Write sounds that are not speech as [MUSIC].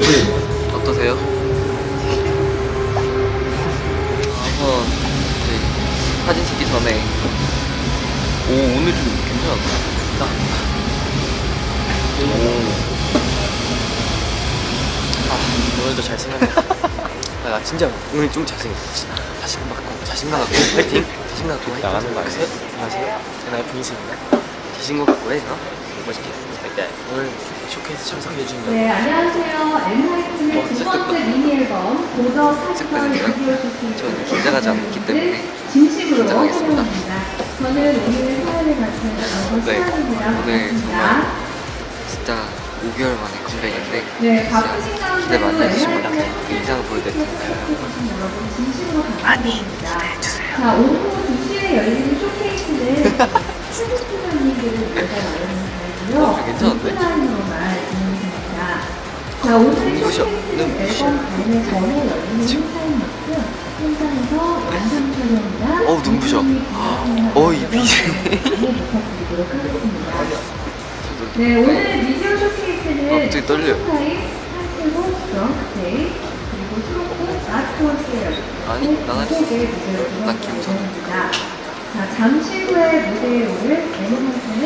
네. 어떠세요? 한번 네. 사진 찍기 전에 오 오늘 좀 괜찮았다 아 오늘도 잘생겼다 [LAUGHS] 아, 진짜 오늘 좀 잘생겼어 자신감 갖고 자신감 갖고 파이팅 자신감 갖고 나가는 거 아니세요? 안녕하세요 제 나이 분이세요 자신감 갖고 해 어? 멋있게 할게 오늘 쇼케이스 참석해주신 분 네, 안녕하세요. 엔하이픈의 두 번째 미니 앨범 보더 사건. 비디오 쇼케이스 저는 긴장하지 않기 때문에 진심으로 긴장하겠습니다. 저는 오늘 사연을 맡은 네, 오늘 합니다. 진짜 5개월 만에 컴백인데 네, 기대 많이 엔하이픈의 그 이상을 보여드릴 테니까요 해주신 진심으로 감사드립니다. 자, 오후 2시에 열리는 영상 촬영이나 어우, 눈부셔. 어, 이 BGM. 부탁드리도록 하겠습니다. 네, 오늘 미디어 쇼케이스는 어, 갑자기 아트워스의 아니, 난 있어. 난난 김선우. 자, 잠시 후에 무대에 오를 드림크래프트로